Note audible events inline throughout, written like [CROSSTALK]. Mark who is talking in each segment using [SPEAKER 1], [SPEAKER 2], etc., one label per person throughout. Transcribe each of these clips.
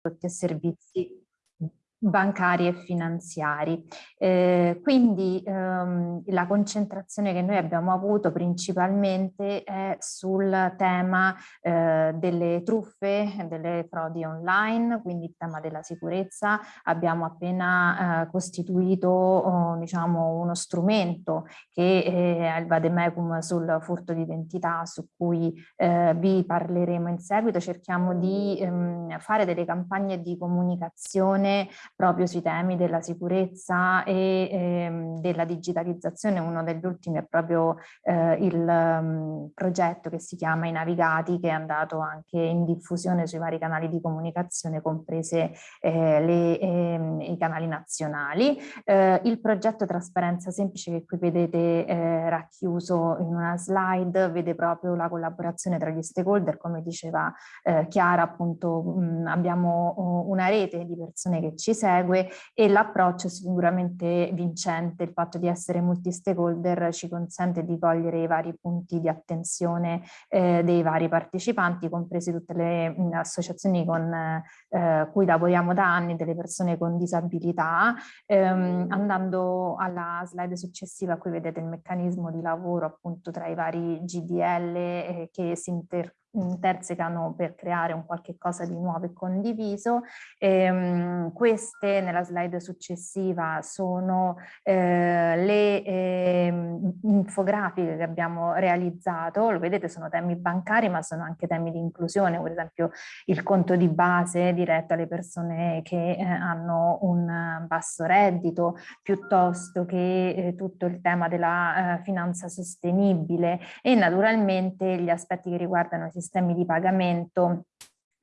[SPEAKER 1] prodotti e servizi bancari e finanziari. Eh, quindi ehm, la concentrazione che noi abbiamo avuto principalmente è sul tema eh, delle truffe, delle frodi online, quindi il tema della sicurezza. Abbiamo appena eh, costituito oh, diciamo, uno strumento che è il Vademecum sul furto di identità su cui eh, vi parleremo in seguito. Cerchiamo di ehm, fare delle campagne di comunicazione proprio sui temi della sicurezza e ehm, della digitalizzazione. Uno degli ultimi è proprio eh, il um, progetto che si chiama I Navigati che è andato anche in diffusione sui vari canali di comunicazione comprese eh, le, ehm, i canali nazionali. Eh, il progetto Trasparenza Semplice che qui vedete eh, racchiuso in una slide vede proprio la collaborazione tra gli stakeholder come diceva eh, Chiara appunto mh, abbiamo uh, una rete di persone che ci segue e l'approccio sicuramente vincente, il fatto di essere multi-stakeholder ci consente di cogliere i vari punti di attenzione eh, dei vari partecipanti, comprese tutte le mh, associazioni con eh, cui lavoriamo da anni, delle persone con disabilità. Ehm, andando alla slide successiva, qui vedete il meccanismo di lavoro appunto tra i vari GDL eh, che si inter intersecano per creare un qualche cosa di nuovo e condiviso. Ehm, queste nella slide successiva sono eh, le eh, infografiche che abbiamo realizzato, lo vedete sono temi bancari ma sono anche temi di inclusione, per esempio il conto di base diretto alle persone che eh, hanno un basso reddito, piuttosto che eh, tutto il tema della eh, finanza sostenibile. E naturalmente gli aspetti che riguardano i sistemi di pagamento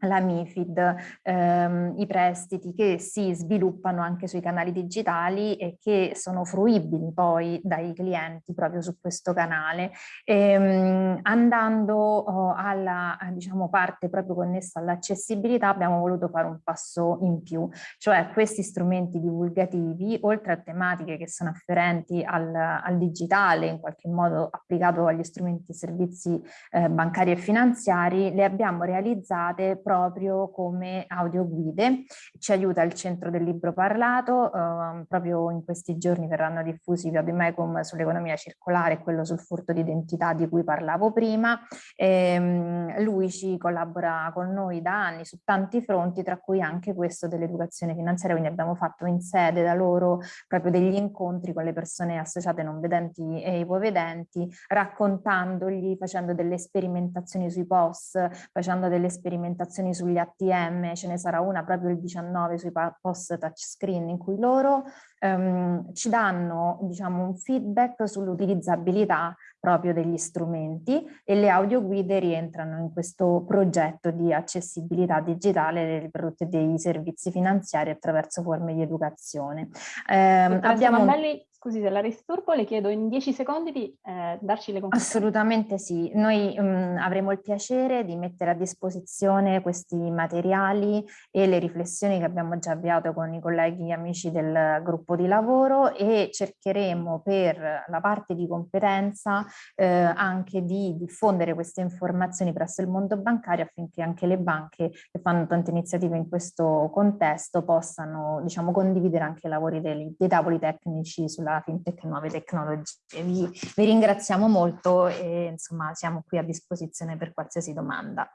[SPEAKER 1] la MIFID, ehm, i prestiti che si sviluppano anche sui canali digitali e che sono fruibili poi dai clienti proprio su questo canale. Ehm, andando oh, alla diciamo, parte proprio connessa all'accessibilità abbiamo voluto fare un passo in più, cioè questi strumenti divulgativi oltre a tematiche che sono afferenti al, al digitale in qualche modo applicato agli strumenti e servizi eh, bancari e finanziari, le abbiamo realizzate proprio come audioguide. Ci aiuta il centro del libro parlato, eh, proprio in questi giorni verranno diffusi via Mecum sull'economia circolare e quello sul furto di identità di cui parlavo prima. E, ehm, lui ci collabora con noi da anni su tanti fronti, tra cui anche questo dell'educazione finanziaria, quindi abbiamo fatto in sede da loro proprio degli incontri con le persone associate non vedenti e ipovedenti, raccontandogli, facendo delle sperimentazioni sui POS, facendo delle sperimentazioni applicazioni sugli ATM, ce ne sarà una proprio il 19 sui post touchscreen in cui loro ehm, ci danno diciamo, un feedback sull'utilizzabilità proprio degli strumenti e le audioguide rientrano in questo progetto di accessibilità digitale dei prodotti e dei servizi finanziari attraverso forme di educazione.
[SPEAKER 2] Eh, abbiamo... Mandelli, Scusi se la disturbo, le chiedo in 10 secondi di eh, darci le
[SPEAKER 1] conclusioni. Assolutamente sì, noi mh, mm, avremo il piacere di mettere a disposizione questi materiali e le riflessioni che abbiamo già avviato con i colleghi amici del gruppo di lavoro e cercheremo per la parte di competenza eh, anche di diffondere queste informazioni presso il mondo bancario affinché anche le banche che fanno tante iniziative in questo contesto possano diciamo, condividere anche i lavori dei, dei tavoli tecnici sulla fintech e nuove tecnologie. Vi, vi ringraziamo molto e insomma siamo qui a disposizione per qualsiasi domanda.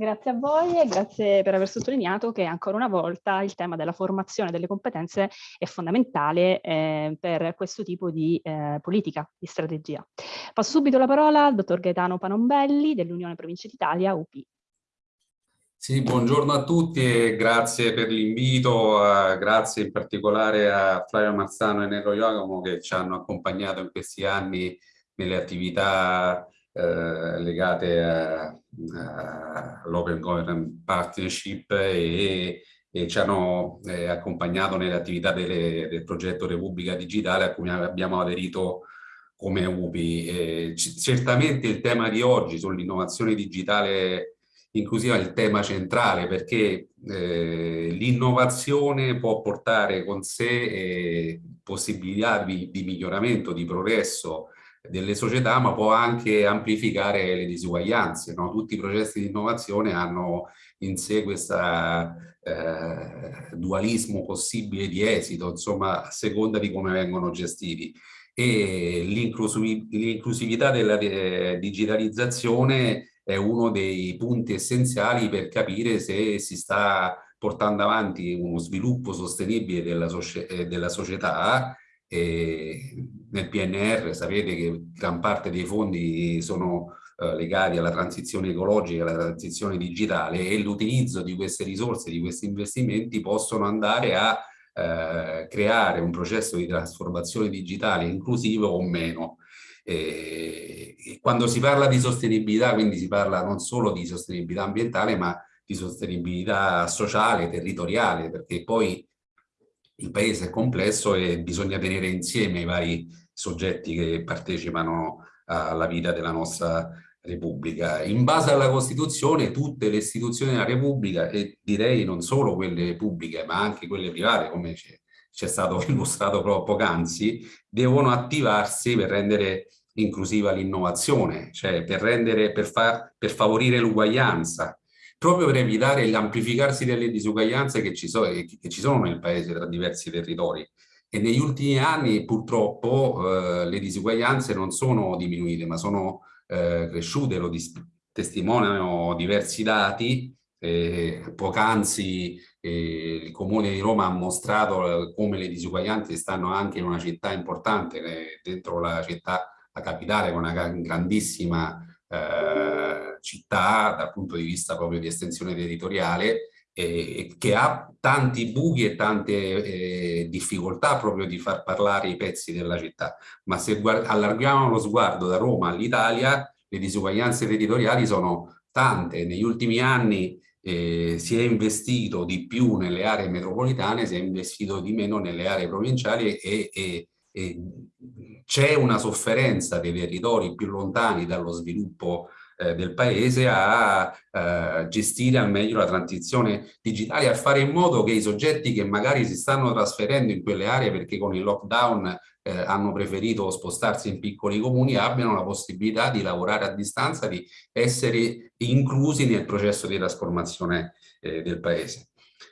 [SPEAKER 2] Grazie a voi e grazie per aver sottolineato che ancora una volta il tema della formazione delle competenze è fondamentale eh, per questo tipo di eh, politica, di strategia. Passo subito la parola al dottor Gaetano Panombelli dell'Unione Province d'Italia, UP.
[SPEAKER 3] Sì, buongiorno a tutti e grazie per l'invito, uh, grazie in particolare a Flavio Marzano e Nero Iogamo che ci hanno accompagnato in questi anni nelle attività uh, legate all'Open Government Partnership e, e ci hanno eh, accompagnato nelle attività delle, del progetto Repubblica Digitale a cui abbiamo aderito come UPI. Eh, certamente il tema di oggi sull'innovazione digitale inclusiva è il tema centrale perché eh, l'innovazione può portare con sé eh, possibilità di, di, miglioramento, di progresso delle società, ma può anche amplificare le disuguaglianze. No? Tutti i processi di innovazione hanno in sé questo eh, dualismo possibile di esito, insomma, a seconda di come vengono gestiti. E l'inclusività della eh, digitalizzazione è uno dei punti essenziali per capire se si sta portando avanti uno sviluppo sostenibile della, eh, della società e nel PNR sapete che gran parte dei fondi sono eh, legati alla transizione ecologica, alla transizione digitale e l'utilizzo di queste risorse, di questi investimenti possono andare a eh, creare un processo di trasformazione digitale inclusivo o meno. E, quando si parla di sostenibilità, quindi si parla non solo di sostenibilità ambientale, ma di sostenibilità sociale, territoriale, perché poi il paese è complesso e bisogna tenere insieme i vari soggetti che partecipano alla vita della nostra Repubblica. In base alla Costituzione tutte le istituzioni della Repubblica e direi non solo quelle pubbliche ma anche quelle private come c'è stato [LAUGHS] illustrato proprio poc'anzi devono attivarsi per rendere inclusiva l'innovazione, cioè per, rendere, per, far, per favorire l'uguaglianza, proprio per evitare l'amplificarsi delle disuguaglianze che ci, so, che ci, sono nel paese tra diversi territori. E negli ultimi anni purtroppo eh, le disuguaglianze non sono diminuite, ma sono eh, cresciute, lo testimoniano diversi dati. Eh, Poc'anzi eh, il Comune di Roma ha mostrato eh, come le disuguaglianze stanno anche in una città importante, eh, dentro la città, la capitale, con una grandissima eh, città dal punto di vista proprio di estensione territoriale eh, che ha tanti buchi e tante eh, difficoltà proprio di far parlare i pezzi della città, ma se allarghiamo lo sguardo da Roma all'Italia, le disuguaglianze territoriali sono tante. Negli ultimi anni eh, si è investito di più nelle aree metropolitane, si è investito di meno nelle aree provinciali e, e, e c'è una sofferenza dei territori più lontani dallo sviluppo eh, del paese a eh, gestire al meglio la transizione digitale, a fare in modo che i soggetti che magari si stanno trasferendo in quelle aree perché con il lockdown eh, hanno preferito spostarsi in piccoli comuni abbiano la possibilità di lavorare a distanza, di essere inclusi nel processo di trasformazione eh, del paese.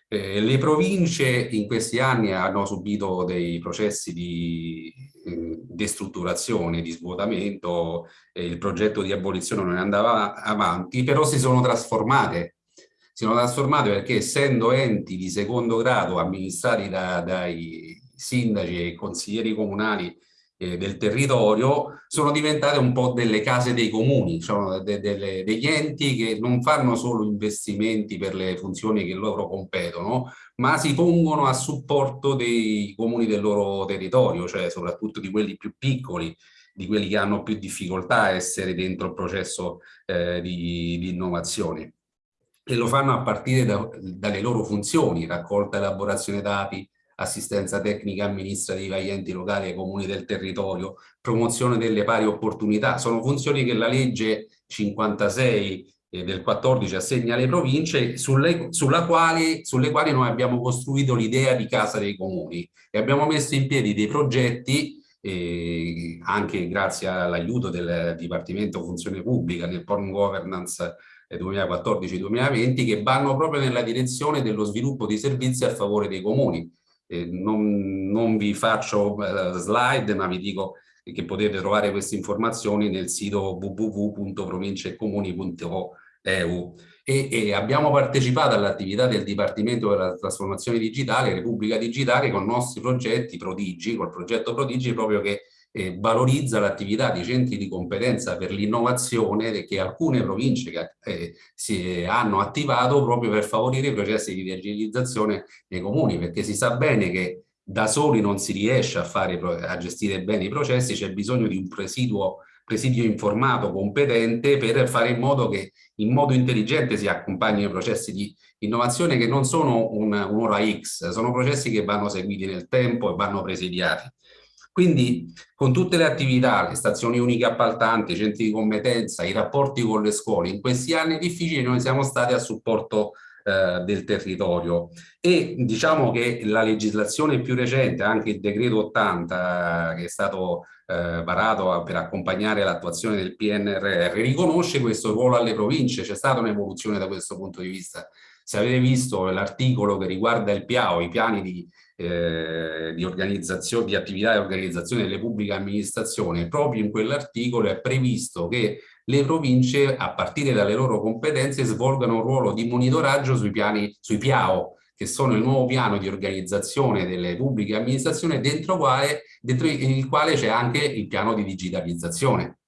[SPEAKER 3] Eh, le province in questi anni hanno subito dei processi di destrutturazione, di svuotamento, eh, il progetto di abolizione non andava avanti, però si sono trasformate. Si sono trasformate perché essendo enti di secondo grado amministrati da, dai sindaci e consiglieri comunali eh, del territorio sono diventate un po' delle case dei comuni, sono de, de, degli enti che non fanno solo investimenti per le funzioni che loro competono, ma si pongono a supporto dei comuni del loro territorio, cioè soprattutto di quelli più piccoli, di quelli che hanno più difficoltà a essere dentro il processo eh, di, di, innovazione. E lo fanno a partire da, dalle loro funzioni, raccolta elaborazione dati, assistenza tecnica amministrativa agli enti locali e ai comuni del territorio, promozione delle pari opportunità, sono funzioni che la legge 56 eh, del 14 assegna alle province sulle, quali, sulle quali noi abbiamo costruito l'idea di Casa dei Comuni e abbiamo messo in piedi dei progetti eh, anche grazie all'aiuto del Dipartimento Funzione Pubblica nel Porn Governance 2014-2020 che vanno proprio nella direzione dello sviluppo di servizi a favore dei comuni eh, non, non, vi faccio uh, slide, ma vi dico che potete trovare queste informazioni nel sito www.provinciecomuni.eu e, e abbiamo partecipato all'attività del Dipartimento della Trasformazione Digitale, Repubblica Digitale, con nostri progetti Prodigi, col progetto Prodigi proprio che eh, valorizza l'attività di centri di competenza per l'innovazione che alcune province che, eh, si hanno attivato proprio per favorire i processi di digitalizzazione nei comuni, perché si sa bene che da soli non si riesce a, fare, a gestire bene i processi, c'è bisogno di un presiduo, presidio informato, competente, per fare in modo che in modo intelligente si accompagnino i processi di innovazione che non sono un'ora un X, sono processi che vanno seguiti nel tempo e vanno presidiati. Quindi con tutte le attività, le stazioni uniche appaltanti, i centri di competenza, i rapporti con le scuole, in questi anni difficili noi siamo stati a supporto eh, del territorio. E diciamo che la legislazione più recente, anche il decreto 80 che è stato eh, varato per accompagnare l'attuazione del PNRR, riconosce questo ruolo alle province, c'è stata un'evoluzione da questo punto di vista. Se avete visto l'articolo che riguarda il PIAO, i piani di, eh, di, organizzazione, di attività e organizzazione delle pubbliche amministrazioni, proprio in quell'articolo è previsto che le province, a partire dalle loro competenze, svolgano un ruolo di monitoraggio sui piani, sui PIAO, che sono il nuovo piano di organizzazione delle pubbliche amministrazioni, dentro, quale, dentro il quale c'è anche il piano di digitalizzazione.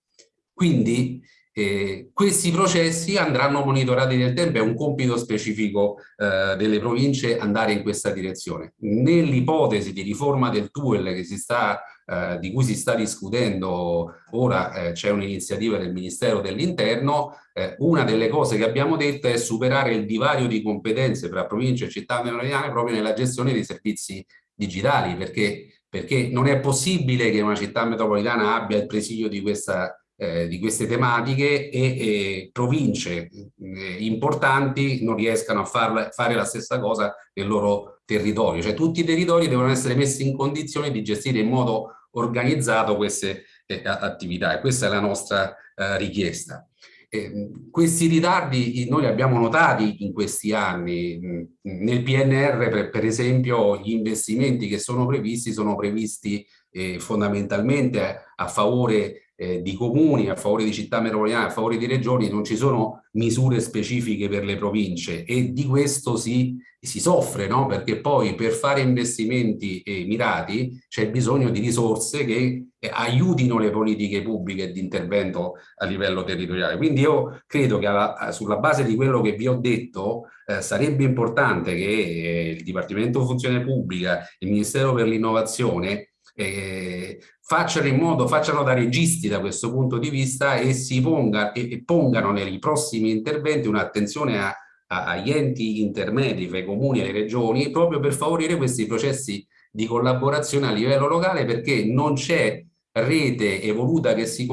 [SPEAKER 3] Quindi eh, questi processi andranno monitorati nel tempo, è un compito specifico eh, delle province andare in questa direzione. Nell'ipotesi di riforma del TUEL sta, eh, di cui si sta discutendo ora, eh, c'è un'iniziativa del Ministero dell'Interno, eh, una delle cose che abbiamo detto è superare il divario di competenze tra province e città metropolitane proprio nella gestione dei servizi digitali, perché, perché non è possibile che una città metropolitana abbia il presidio di questa eh, di queste tematiche e, e province eh, importanti non riescano a farla, fare la stessa cosa nel loro territorio. Cioè tutti i territori devono essere messi in condizione di gestire in modo organizzato queste eh, attività e questa è la nostra eh, richiesta. questi ritardi noi li abbiamo notati in questi anni. Nel PNR, per, per esempio, gli investimenti che sono previsti sono previsti eh, fondamentalmente a favore eh, di comuni, a favore di città metropolitane, a favore di regioni, non ci sono misure specifiche per le province e di questo si, si soffre, no? perché poi per fare investimenti eh, mirati c'è bisogno di risorse che eh, aiutino le politiche pubbliche di intervento a livello territoriale. Quindi io credo che alla, sulla base di quello che vi ho detto eh, sarebbe importante che eh, il Dipartimento Funzione Pubblica, il Ministero per l'Innovazione eh, facciano in modo, facciano da registi da questo punto di vista e si ponga, e, e pongano nei prossimi interventi un'attenzione a, agli enti intermedi fra i comuni e le regioni proprio per favorire questi processi di collaborazione a livello locale perché non c'è rete evoluta che si,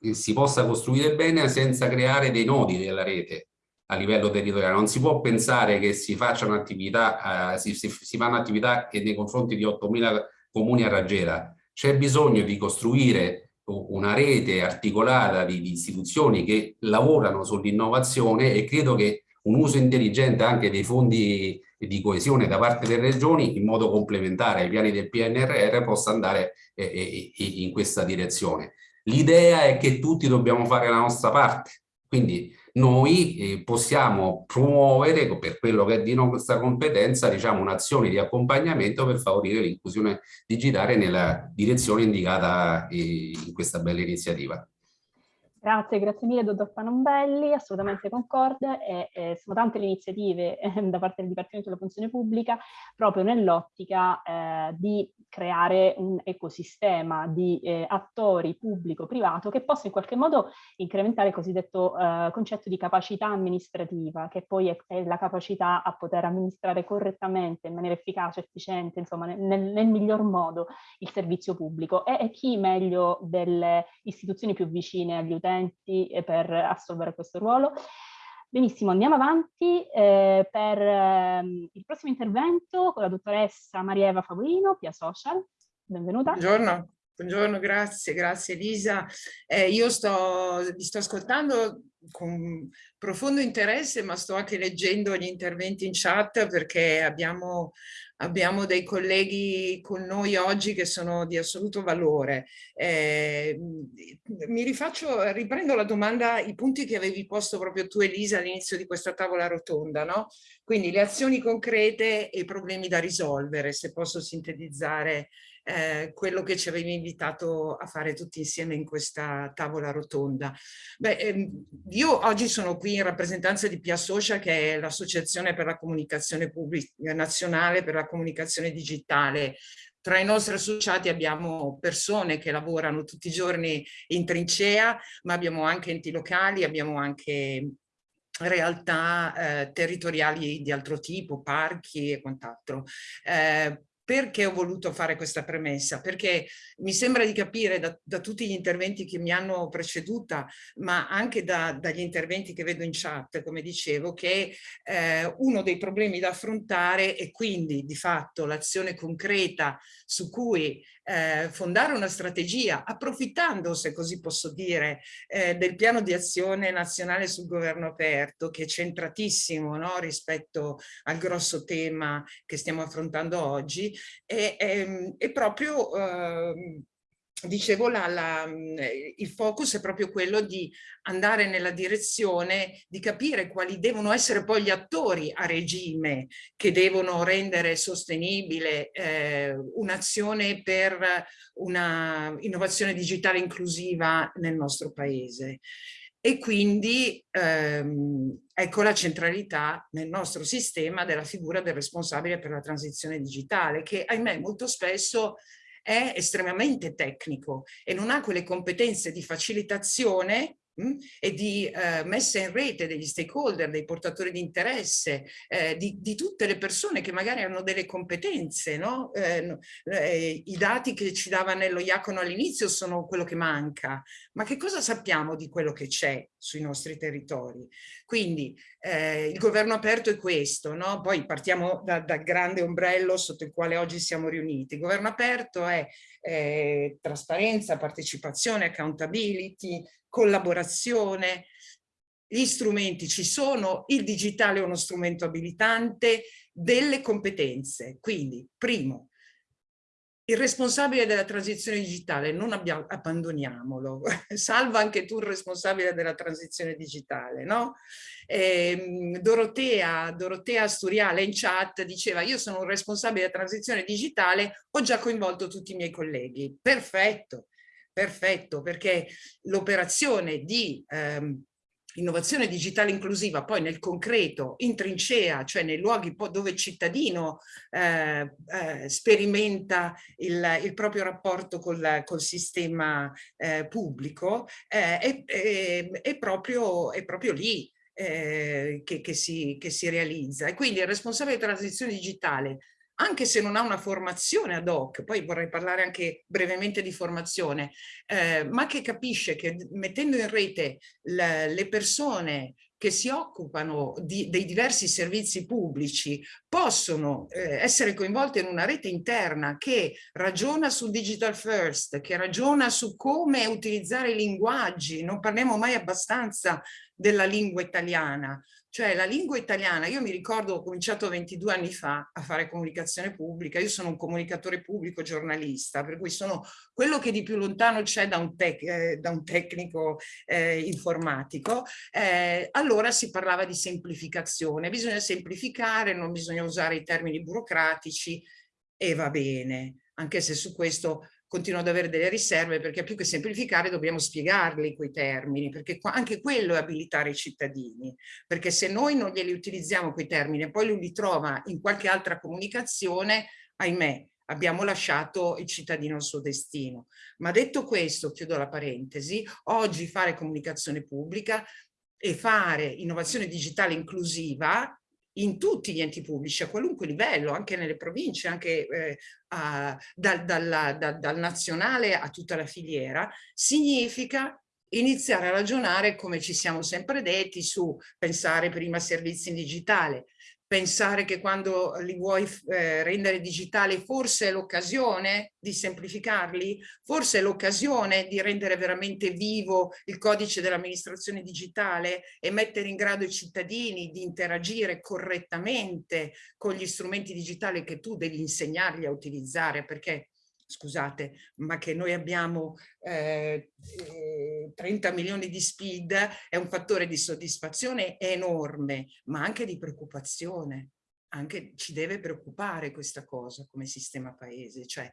[SPEAKER 3] che si possa costruire bene senza creare dei nodi della rete a livello territoriale. Non si può pensare che si facciano attività, eh, si, si, si fanno attività che nei confronti di 8.000 comuni a raggiera. C'è bisogno di costruire una rete articolata di, di istituzioni che lavorano sull'innovazione e credo che un uso intelligente anche dei fondi di coesione da parte delle regioni in modo complementare ai piani del PNRR possa andare eh, eh, in questa direzione. L'idea è che tutti dobbiamo fare la nostra parte, quindi noi eh, possiamo promuovere, per quello che è di nostra competenza, diciamo, un'azione di accompagnamento per favorire l'inclusione digitale nella direzione indicata eh, in questa bella iniziativa.
[SPEAKER 2] Grazie, grazie mille dottor Panombelli, assolutamente concorde e, e sono tante le iniziative [LAUGHS] eh, da parte del Dipartimento della Funzione Pubblica proprio nell'ottica eh, di creare un ecosistema di eh, attori pubblico-privato che possa in qualche modo incrementare il cosiddetto eh, concetto di capacità amministrativa, che poi è, è, la capacità a poter amministrare correttamente, in maniera efficace, efficiente, insomma nel, nel miglior modo il servizio pubblico. E, e chi meglio delle istituzioni più vicine agli utenti eh, per assolvere questo ruolo. Benissimo, andiamo avanti eh, per eh, il prossimo intervento con la dottoressa Maria Eva Favorino, Pia Social. Benvenuta.
[SPEAKER 4] Buongiorno. Buongiorno, grazie, grazie Elisa. Eh, io sto, vi sto ascoltando con profondo interesse, ma sto anche leggendo gli interventi in chat perché abbiamo, abbiamo dei colleghi con noi oggi che sono di assoluto valore. Eh, mi rifaccio, riprendo la domanda, i punti che avevi posto proprio tu Elisa all'inizio di questa tavola rotonda, no? Quindi le azioni concrete e i problemi da risolvere, se posso sintetizzare eh, quello che ci avevi invitato a fare tutti insieme in questa tavola rotonda. Beh, ehm, io oggi sono qui in rappresentanza di Pia Social, che è l'associazione per la comunicazione pubblica nazionale per la comunicazione digitale. Tra i nostri associati abbiamo persone che lavorano tutti i giorni in trincea, ma abbiamo anche enti locali, abbiamo anche realtà eh, territoriali di altro tipo, parchi e quant'altro. Eh, perché ho voluto fare questa premessa? Perché mi sembra di capire da, da tutti gli interventi che mi hanno preceduta, ma anche da, dagli interventi che vedo in chat, come dicevo, che eh, uno dei problemi da affrontare è quindi di fatto l'azione concreta su cui eh, fondare una strategia, approfittando, se così posso dire, eh, del piano di azione nazionale sul governo aperto, che è centratissimo no, rispetto al grosso tema che stiamo affrontando oggi, è, è, è proprio eh, dicevo, la, la, il focus è proprio quello di andare nella direzione di capire quali devono essere poi gli attori a regime che devono rendere sostenibile eh, un'azione per una innovazione digitale inclusiva nel nostro paese. E quindi ehm, ecco la centralità nel nostro sistema della figura del responsabile per la transizione digitale, che ahimè molto spesso è estremamente tecnico e non ha quelle competenze di facilitazione Mm? e di eh, messa in rete degli stakeholder, dei portatori di interesse, eh, di, di, tutte le persone che magari hanno delle competenze. No? Eh, eh I dati che ci dava Nello Iacono all'inizio sono quello che manca, ma che cosa sappiamo di quello che c'è sui nostri territori? Quindi eh, il governo aperto è questo, no? poi partiamo da, dal grande ombrello sotto il quale oggi siamo riuniti. Il governo aperto è eh, trasparenza, partecipazione, accountability, collaborazione, gli strumenti ci sono, il digitale è uno strumento abilitante, delle competenze. Quindi, primo, il responsabile della transizione digitale, non abbiamo, abbandoniamolo, [LAUGHS] salva anche tu il responsabile della transizione digitale, no? Eh, Dorotea, Dorotea Sturiale in chat diceva io sono un responsabile della transizione digitale, ho già coinvolto tutti i miei colleghi. Perfetto, perfetto, perché l'operazione di ehm, innovazione digitale inclusiva poi nel concreto, in trincea, cioè nei luoghi dove il cittadino eh, eh, sperimenta il, il, proprio rapporto col, col sistema eh, pubblico, è, è, è, proprio, è proprio lì. Eh, che, che, si, che si realizza e quindi il responsabile di transizione digitale anche se non ha una formazione ad hoc, poi vorrei parlare anche brevemente di formazione, eh, ma che capisce che mettendo in rete le, persone che si occupano di, dei diversi servizi pubblici possono eh, essere coinvolte in una rete interna che ragiona sul digital first, che ragiona su come utilizzare i linguaggi, non parliamo mai abbastanza della lingua italiana, cioè la lingua italiana, io mi ricordo ho cominciato 22 anni fa a fare comunicazione pubblica, io sono un comunicatore pubblico giornalista, per cui sono quello che di più lontano c'è da, eh, da, un tecnico eh, informatico, eh, allora si parlava di semplificazione, bisogna semplificare, non bisogna usare i termini burocratici e va bene, anche se su questo continuo ad avere delle riserve perché più che semplificare dobbiamo spiegarli quei termini, perché anche quello è abilitare i cittadini, perché se noi non glieli utilizziamo quei termini e poi lui li trova in qualche altra comunicazione, ahimè, abbiamo lasciato il cittadino al suo destino. Ma detto questo, chiudo la parentesi, oggi fare comunicazione pubblica e fare innovazione digitale inclusiva in tutti gli enti pubblici, a qualunque livello, anche nelle province, anche eh, a, dal, dal, dal, dal nazionale a tutta la filiera, significa iniziare a ragionare come ci siamo sempre detti su pensare prima servizi in digitale, pensare che quando li vuoi eh, rendere digitali forse è l'occasione di semplificarli, forse è l'occasione di rendere veramente vivo il codice dell'amministrazione digitale e mettere in grado i cittadini di interagire correttamente con gli strumenti digitali che tu devi insegnargli a utilizzare perché scusate, ma che noi abbiamo eh, 30 eh, milioni di speed è un fattore di soddisfazione enorme, ma anche di preoccupazione. Anche ci deve preoccupare questa cosa come sistema paese, cioè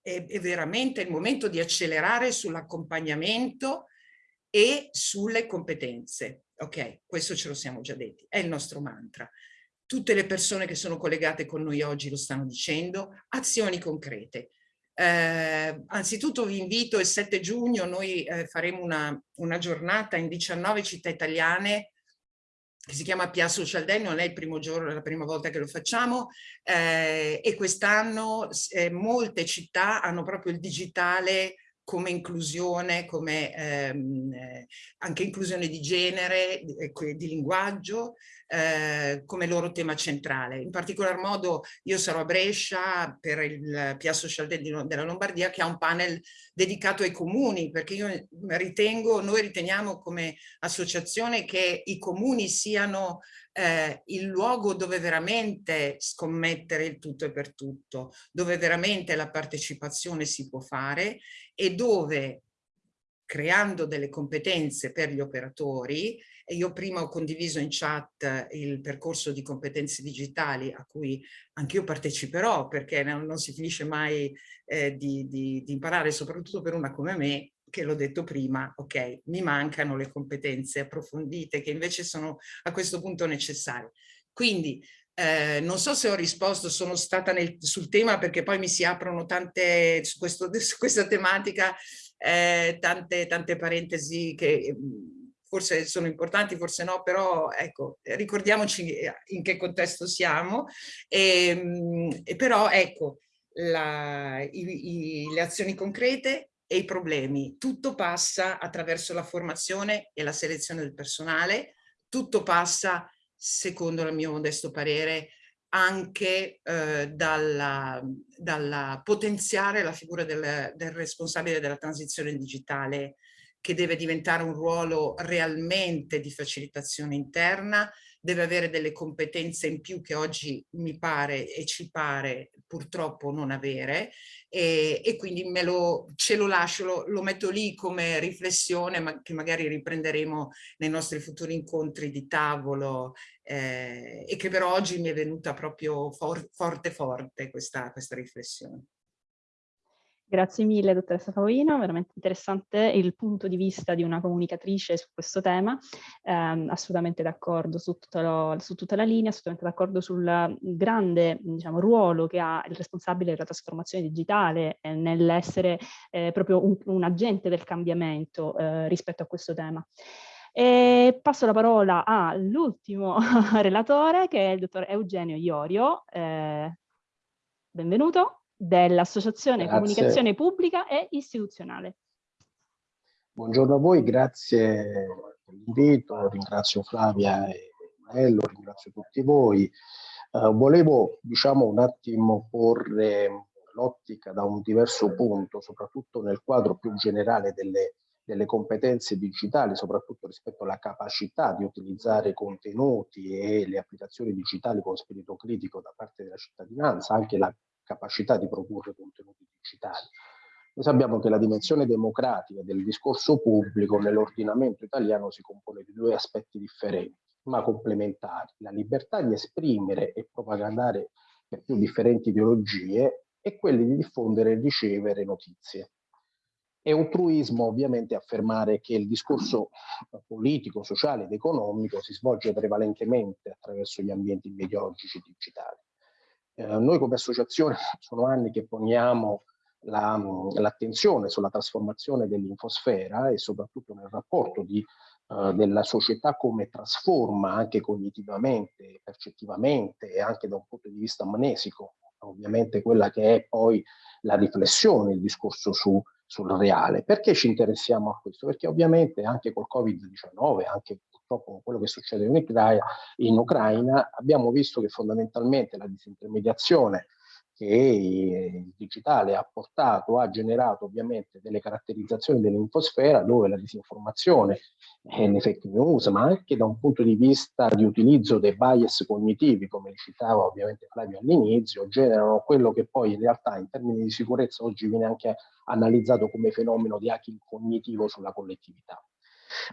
[SPEAKER 4] è, è veramente il momento di accelerare sull'accompagnamento e sulle competenze. Ok, questo ce lo siamo già detti, è il nostro mantra. Tutte le persone che sono collegate con noi oggi lo stanno dicendo, azioni concrete. Eh, anzitutto vi invito il 7 giugno, noi eh, faremo una, una, giornata in 19 città italiane che si chiama PIA Social Day, non è il primo giorno, è la prima volta che lo facciamo eh, e quest'anno eh, molte città hanno proprio il digitale come inclusione, come ehm, eh, anche inclusione di genere, di, eh, di linguaggio, eh, come loro tema centrale. In particolar modo io sarò a Brescia per il PIA Social della Lombardia che ha un panel dedicato ai comuni, perché io ritengo, noi riteniamo come associazione che i comuni siano eh, il luogo dove veramente scommettere il tutto e per tutto, dove veramente la partecipazione si può fare e dove creando delle competenze per gli operatori, e io prima ho condiviso in chat il percorso di competenze digitali a cui anch'io parteciperò perché non, si finisce mai eh, di, di, di imparare, soprattutto per una come me, che l'ho detto prima, ok, mi mancano le competenze approfondite che invece sono a questo punto necessarie. Quindi eh, non so se ho risposto, sono stata nel, sul tema perché poi mi si aprono tante, su, questo, [LAUGHS] su questa tematica, eh, tante, tante parentesi che mm, forse sono importanti, forse no, però ecco, ricordiamoci in che contesto siamo. E, ehm, e però ecco, la, i, i, le azioni concrete e i problemi. Tutto passa attraverso la formazione e la selezione del personale, tutto passa, secondo il mio modesto parere, anche eh, dalla, dalla, potenziare la figura del, del responsabile della transizione digitale che deve diventare un ruolo realmente di facilitazione interna, deve avere delle competenze in più che oggi mi pare e ci pare purtroppo non avere e, e quindi me lo, ce lo lascio, lo, lo, metto lì come riflessione ma che magari riprenderemo nei nostri futuri incontri di tavolo eh, e che però oggi mi è venuta proprio for, forte forte questa, questa riflessione.
[SPEAKER 2] Grazie mille dottoressa Paolino, veramente interessante il punto di vista di una comunicatrice su questo tema, eh, assolutamente d'accordo su, su, tutta la linea, assolutamente d'accordo sul grande diciamo, ruolo che ha il responsabile della trasformazione digitale eh, nell'essere eh, proprio un, un, agente del cambiamento eh, rispetto a questo tema. E passo la parola all'ultimo [LAUGHS] relatore che è il dottor Eugenio Iorio, eh, benvenuto dell'Associazione Comunicazione Pubblica e Istituzionale.
[SPEAKER 5] Buongiorno a voi, grazie per l'invito, ringrazio Flavia e Maello, ringrazio tutti voi. Uh, volevo diciamo un attimo porre l'ottica da un diverso punto, soprattutto nel quadro più generale delle, delle competenze digitali, soprattutto rispetto alla capacità di utilizzare contenuti e le applicazioni digitali con spirito critico da parte della cittadinanza, anche la capacità di produrre contenuti digitali. Noi sappiamo che la dimensione democratica del discorso pubblico nell'ordinamento italiano si compone di due aspetti differenti, ma complementari. La libertà di esprimere e propagandare le più differenti ideologie e quelli di diffondere e ricevere notizie. È un truismo ovviamente affermare che il discorso politico, sociale ed economico si svolge prevalentemente attraverso gli ambienti mediologici digitali. Eh, noi come associazione [LAUGHS] sono anni che poniamo l'attenzione la, sulla trasformazione dell'infosfera e soprattutto nel rapporto di, uh, della società come trasforma anche cognitivamente, percettivamente e anche da un punto di vista amnesico, ovviamente quella che è poi la riflessione, il discorso su, sul reale. Perché ci interessiamo a questo? Perché ovviamente anche col Covid-19, anche purtroppo quello che succede in Ucraina, in Ucraina, abbiamo visto che fondamentalmente la disintermediazione che il digitale ha portato, ha generato ovviamente delle caratterizzazioni dell'infosfera dove la disinformazione e le fake news, ma anche da un punto di vista di utilizzo dei bias cognitivi, come citava ovviamente Flavio all'inizio, generano quello che poi in realtà in termini di sicurezza oggi viene anche analizzato come fenomeno di hacking cognitivo sulla collettività.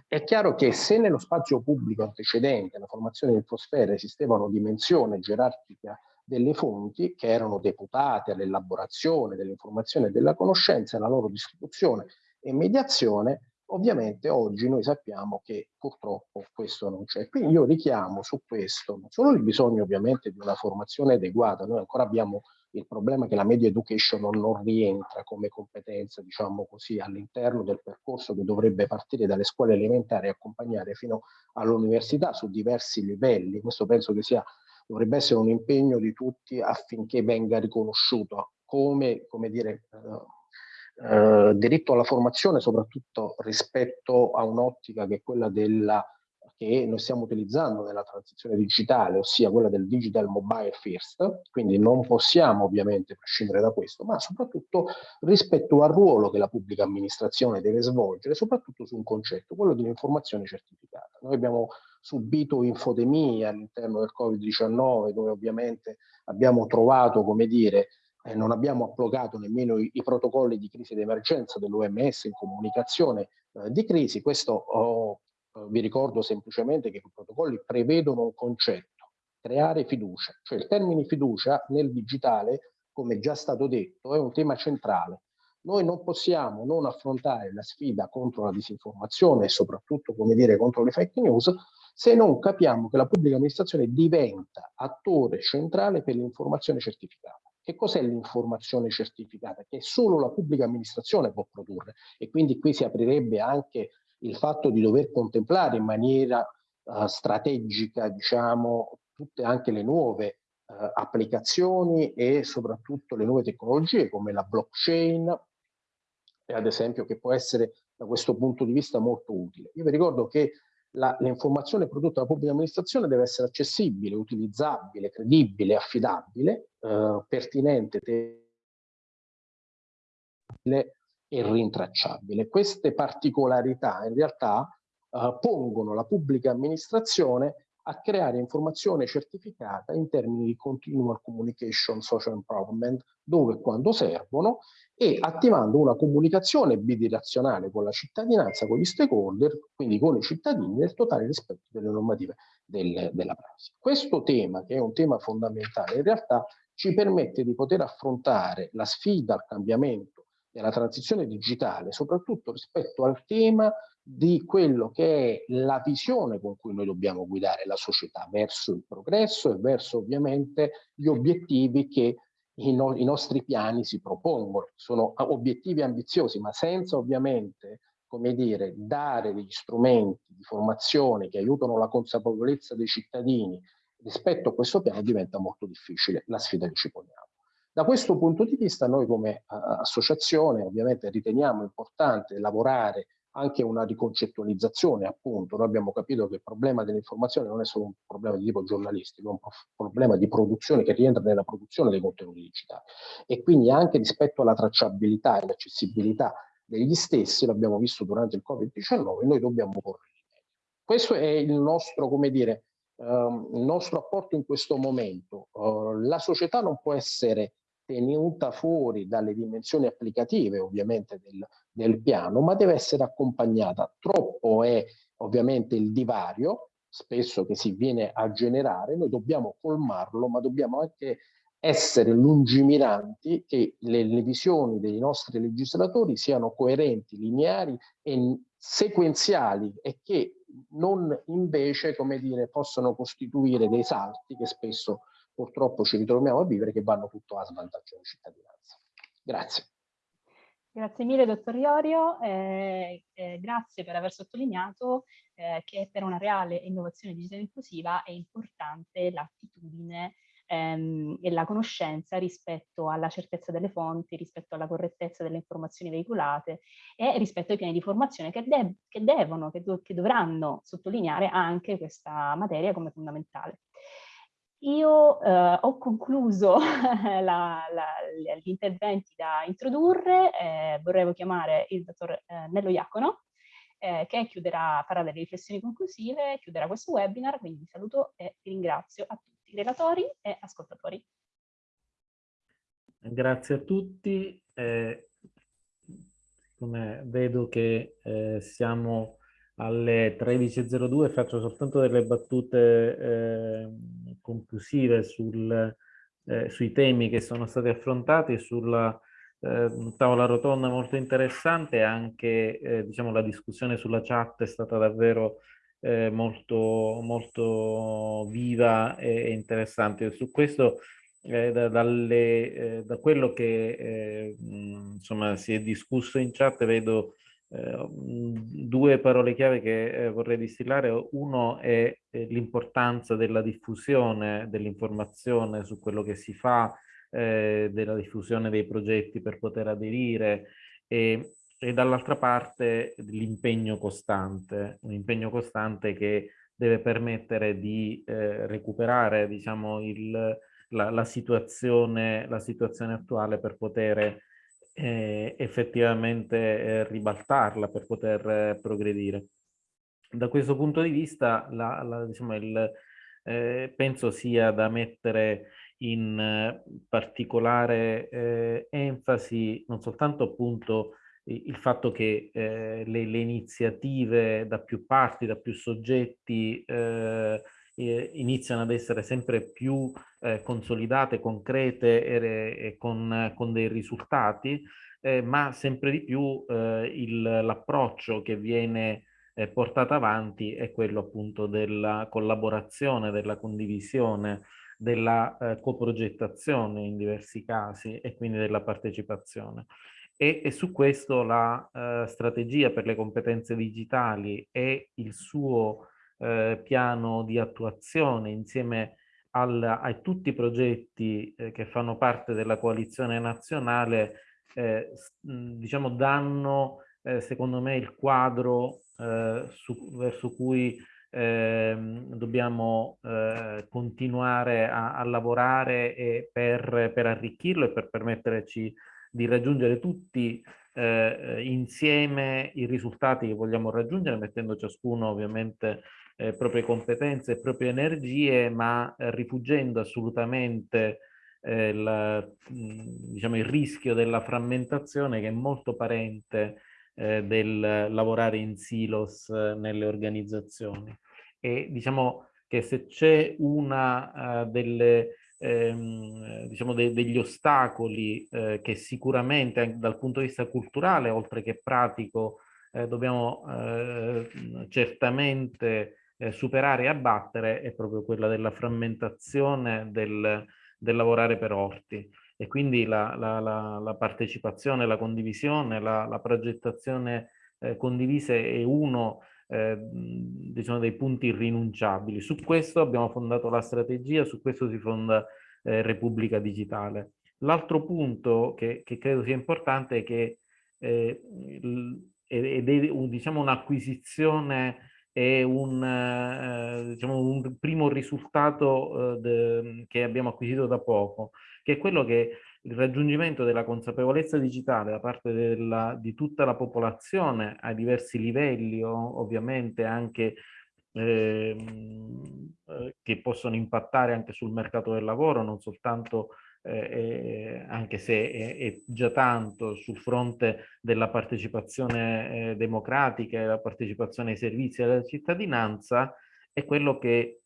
[SPEAKER 5] È chiaro che se nello spazio pubblico antecedente la formazione di infosfere esisteva una dimensione gerarchica delle fonti che erano deputate all'elaborazione dell'informazione e della conoscenza, alla loro distribuzione e mediazione, Ovviamente oggi noi sappiamo che purtroppo questo non c'è. Quindi io richiamo su questo non solo il bisogno ovviamente di una formazione adeguata, noi ancora abbiamo il problema è che la media education non rientra come competenza, diciamo così, all'interno del percorso che dovrebbe partire dalle scuole elementari e accompagnare fino all'università su diversi livelli. Questo penso che sia, dovrebbe essere un impegno di tutti affinché venga riconosciuto come, come dire, eh, eh, diritto alla formazione, soprattutto rispetto a un'ottica che è quella della che noi stiamo utilizzando nella transizione digitale, ossia quella del digital mobile first, quindi non possiamo ovviamente prescindere da questo, ma soprattutto rispetto al ruolo che la pubblica amministrazione deve svolgere, soprattutto su un concetto, quello di un'informazione certificata. Noi abbiamo subito infodemie all'interno del Covid-19, dove ovviamente abbiamo trovato, come dire, eh, non abbiamo applicato nemmeno i, i, protocolli di crisi d'emergenza dell'OMS in comunicazione eh, di crisi. Questo oh, vi ricordo semplicemente che i protocolli prevedono un concetto, creare fiducia, cioè il termine fiducia nel digitale, come già stato detto, è un tema centrale. Noi non possiamo non affrontare la sfida contro la disinformazione e soprattutto, come dire, contro le fake news, se non capiamo che la pubblica amministrazione diventa attore centrale per l'informazione certificata. Che cos'è l'informazione certificata? Che solo la pubblica amministrazione può produrre e quindi qui si aprirebbe anche il fatto di dover contemplare in maniera uh, strategica, diciamo, tutte anche le nuove uh, applicazioni e soprattutto le nuove tecnologie come la blockchain, ad esempio, che può essere da questo punto di vista molto utile. Io vi ricordo che l'informazione prodotta dalla pubblica amministrazione deve essere accessibile, utilizzabile, credibile, affidabile, eh, pertinente, e rintracciabile. Queste particolarità in realtà eh, pongono la pubblica amministrazione a creare informazione certificata in termini di continual communication social empowerment dove e quando servono e attivando una comunicazione bidirezionale con la cittadinanza, con gli stakeholder, quindi con i cittadini nel totale rispetto delle normative del, della prassi. Questo tema, che è un tema fondamentale, in realtà ci permette di poter affrontare la sfida al cambiamento della transizione digitale, soprattutto rispetto al tema di quello che è la visione con cui noi dobbiamo guidare la società verso il progresso e verso ovviamente gli obiettivi che i, no i nostri piani si propongono. Sono obiettivi ambiziosi, ma senza ovviamente come dire, dare degli strumenti di formazione che aiutano la consapevolezza dei cittadini rispetto a questo piano diventa molto difficile la sfida che ci poniamo. Da questo punto di vista noi come uh, associazione ovviamente riteniamo importante lavorare anche una riconcettualizzazione appunto, noi abbiamo capito che il problema dell'informazione non è solo un problema di tipo giornalistico, è un problema di produzione che rientra nella produzione dei contenuti digitali. E quindi anche rispetto alla tracciabilità e all'accessibilità degli stessi, l'abbiamo visto durante il Covid-19, noi dobbiamo porre Questo è il nostro, come dire, uh, il nostro apporto in questo momento. Uh, la società non può essere tenuta fuori dalle dimensioni applicative ovviamente del, del piano, ma deve essere accompagnata. Troppo è ovviamente il divario, spesso che si viene a generare, noi dobbiamo colmarlo, ma dobbiamo anche essere lungimiranti che le, le, visioni dei nostri legislatori siano coerenti, lineari e sequenziali e che non invece, come dire, possano costituire dei salti che spesso purtroppo ci ritroviamo a vivere che vanno tutto a svantaggio della cittadinanza. Grazie.
[SPEAKER 2] Grazie mille dottor Iorio, eh, eh, grazie per aver sottolineato eh, che per una reale innovazione digitale inclusiva è importante l'attitudine ehm, e la conoscenza rispetto alla certezza delle fonti, rispetto alla correttezza delle informazioni veicolate e rispetto ai piani di formazione che, de che devono, che, do che dovranno sottolineare anche questa materia come fondamentale. Io eh, ho concluso [LAUGHS] gli interventi da introdurre, eh, vorrei chiamare il dottor eh, Nello Iacono, eh, che chiuderà, farà delle riflessioni conclusive, chiuderà questo webinar, quindi vi saluto e vi ringrazio a tutti, relatori e ascoltatori.
[SPEAKER 6] Grazie a tutti, eh, come vedo che eh, siamo alle 13.02 faccio soltanto delle battute eh, conclusive sul, eh, sui temi che sono stati affrontati, sulla eh, tavola rotonda molto interessante, anche eh, diciamo, la discussione sulla chat è stata davvero eh, molto, molto viva e, interessante. Su questo, eh, da, dalle, da, quello che insomma, si è discusso in chat, vedo due parole chiave che vorrei distillare. Uno è l'importanza della diffusione dell'informazione su quello che si fa, eh, della diffusione dei progetti per poter aderire e, e dall'altra parte l'impegno costante, un impegno costante che deve permettere di eh, recuperare diciamo, il, la, la, situazione, la situazione attuale per poter eh, effettivamente eh, ribaltarla, per poter eh, progredire. Da questo punto di vista la, la, diciamo, il, eh, penso sia da mettere in particolare eh, enfasi non soltanto appunto il fatto che eh, le, le, iniziative da più parti, da più soggetti eh, iniziano ad essere sempre più eh, consolidate, concrete e, e con, con, dei risultati, eh, ma sempre di più l'approccio che viene portato avanti è quello appunto della collaborazione, della condivisione, della eh, coprogettazione in diversi casi e quindi della partecipazione. E, e su questo la eh, strategia per le competenze digitali e il suo eh, piano di attuazione insieme al, a tutti i progetti eh, che fanno parte della coalizione nazionale eh, diciamo danno eh, secondo me il quadro su, verso cui eh, dobbiamo eh, continuare a, a lavorare per, per, arricchirlo e per permetterci di raggiungere tutti eh, insieme i risultati che vogliamo raggiungere, mettendo ciascuno ovviamente eh, proprie competenze e proprie energie, ma eh, rifuggendo assolutamente eh, la, diciamo, il rischio della frammentazione che è molto parente eh, del lavorare in silos eh, nelle organizzazioni. E diciamo che se c'è una uh, delle, ehm, diciamo de degli ostacoli eh, che sicuramente dal punto di vista culturale, oltre che pratico, eh, dobbiamo eh, certamente eh, superare e abbattere, è proprio quella della frammentazione del, del lavorare per orti e quindi la, la, la, la partecipazione, la condivisione, la, progettazione eh, condivisa è uno eh, diciamo dei punti irrinunciabili. Su questo abbiamo fondato la strategia, su questo si fonda eh, Repubblica Digitale. L'altro punto che, che, credo sia importante è che eh, ed è un, diciamo, un'acquisizione e un, eh, diciamo, un primo risultato eh, de, che abbiamo acquisito da poco, che è quello che il raggiungimento della consapevolezza digitale da parte della, di tutta la popolazione a diversi livelli, ovviamente anche ehm, eh, che possono impattare anche sul mercato del lavoro, non soltanto eh, eh, anche se è, è, già tanto sul fronte della partecipazione eh, democratica e la partecipazione ai servizi della cittadinanza, è quello che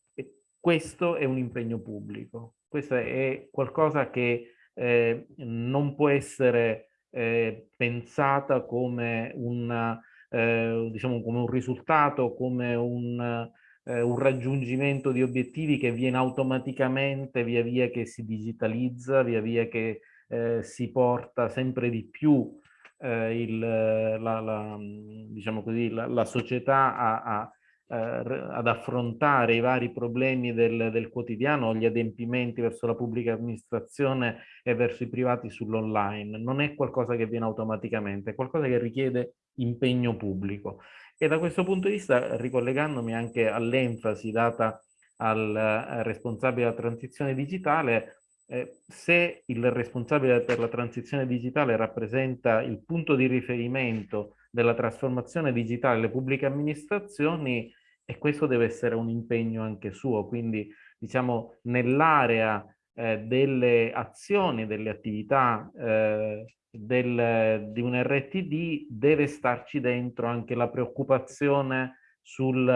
[SPEAKER 6] questo è un impegno pubblico. Questo è qualcosa che eh, non può essere eh, pensata come, una, eh, diciamo, come un risultato, come un, eh, un, raggiungimento di obiettivi che viene automaticamente via via che si digitalizza, via via che eh, si porta sempre di più eh, il, la, la, diciamo così, la, la società a, a eh, ad affrontare i vari problemi del, del, quotidiano, gli adempimenti verso la pubblica amministrazione e verso i privati sull'online. Non è qualcosa che viene automaticamente, è qualcosa che richiede impegno pubblico. E da questo punto di vista, ricollegandomi anche all'enfasi data al eh, responsabile della transizione digitale, eh, se il responsabile per la transizione digitale rappresenta il punto di riferimento della trasformazione digitale delle pubbliche amministrazioni, e questo deve essere un impegno anche suo, quindi diciamo nell'area eh, delle azioni, delle attività eh, del, di un RTD deve starci dentro anche la preoccupazione sul,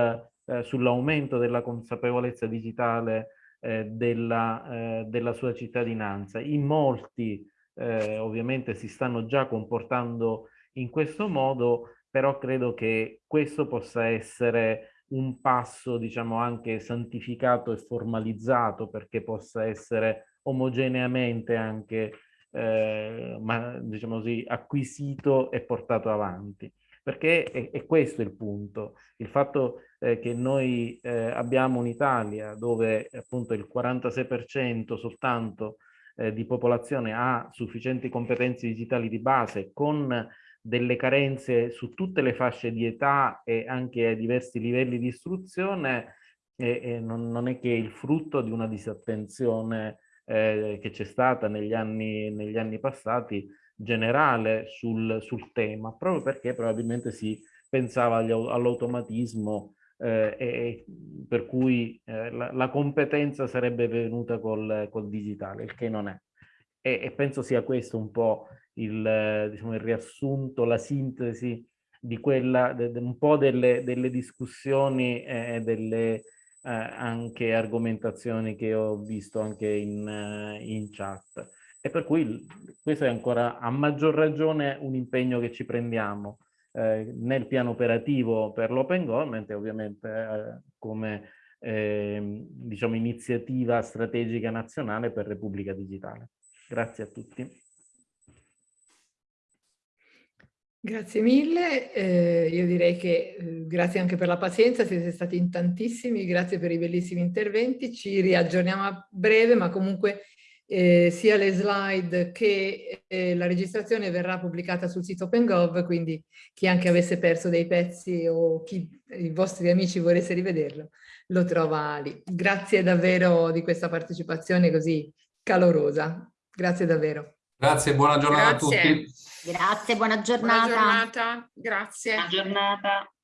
[SPEAKER 6] eh, sull'aumento della consapevolezza digitale eh, della, eh, della, sua cittadinanza. In molti eh, ovviamente si stanno già comportando in questo modo, però credo che questo possa essere un passo, diciamo, anche santificato e formalizzato perché possa essere omogeneamente anche, eh, ma, diciamo così, acquisito e portato avanti. Perché è, è questo il punto, il fatto eh, che noi eh, abbiamo un'Italia dove appunto il 46% soltanto eh, di popolazione ha sufficienti competenze digitali di base con delle carenze su tutte le fasce di età e anche a diversi livelli di istruzione e, e non, non, è che il frutto di una disattenzione eh, che c'è stata negli anni, negli anni passati generale sul, sul, tema, proprio perché probabilmente si pensava all'automatismo eh, e per cui eh, la, la, competenza sarebbe venuta col, col digitale, il che non è. E, e penso sia questo un po' il, diciamo, il riassunto, la sintesi di quella, de, de, un po' delle, delle discussioni e delle eh, anche argomentazioni che ho visto anche in, uh, in chat. E per cui questo è ancora a maggior ragione un impegno che ci prendiamo eh, nel piano operativo per l'open government e ovviamente eh, come eh, diciamo, iniziativa strategica nazionale per Repubblica Digitale. Grazie a tutti.
[SPEAKER 7] Grazie mille, eh, io direi che eh, grazie anche per la pazienza, siete stati in tantissimi, grazie per i bellissimi interventi, ci riaggiorniamo a breve ma comunque eh, sia le slide che eh, la registrazione verrà pubblicata sul sito OpenGov, quindi chi anche avesse perso dei pezzi o chi i vostri amici volesse rivederlo, lo trova lì. Grazie davvero di questa partecipazione così calorosa, grazie davvero.
[SPEAKER 3] Grazie, buona giornata
[SPEAKER 7] grazie.
[SPEAKER 3] a tutti.
[SPEAKER 8] Grazie, buona giornata.
[SPEAKER 7] Buona giornata, grazie.
[SPEAKER 4] Buona giornata.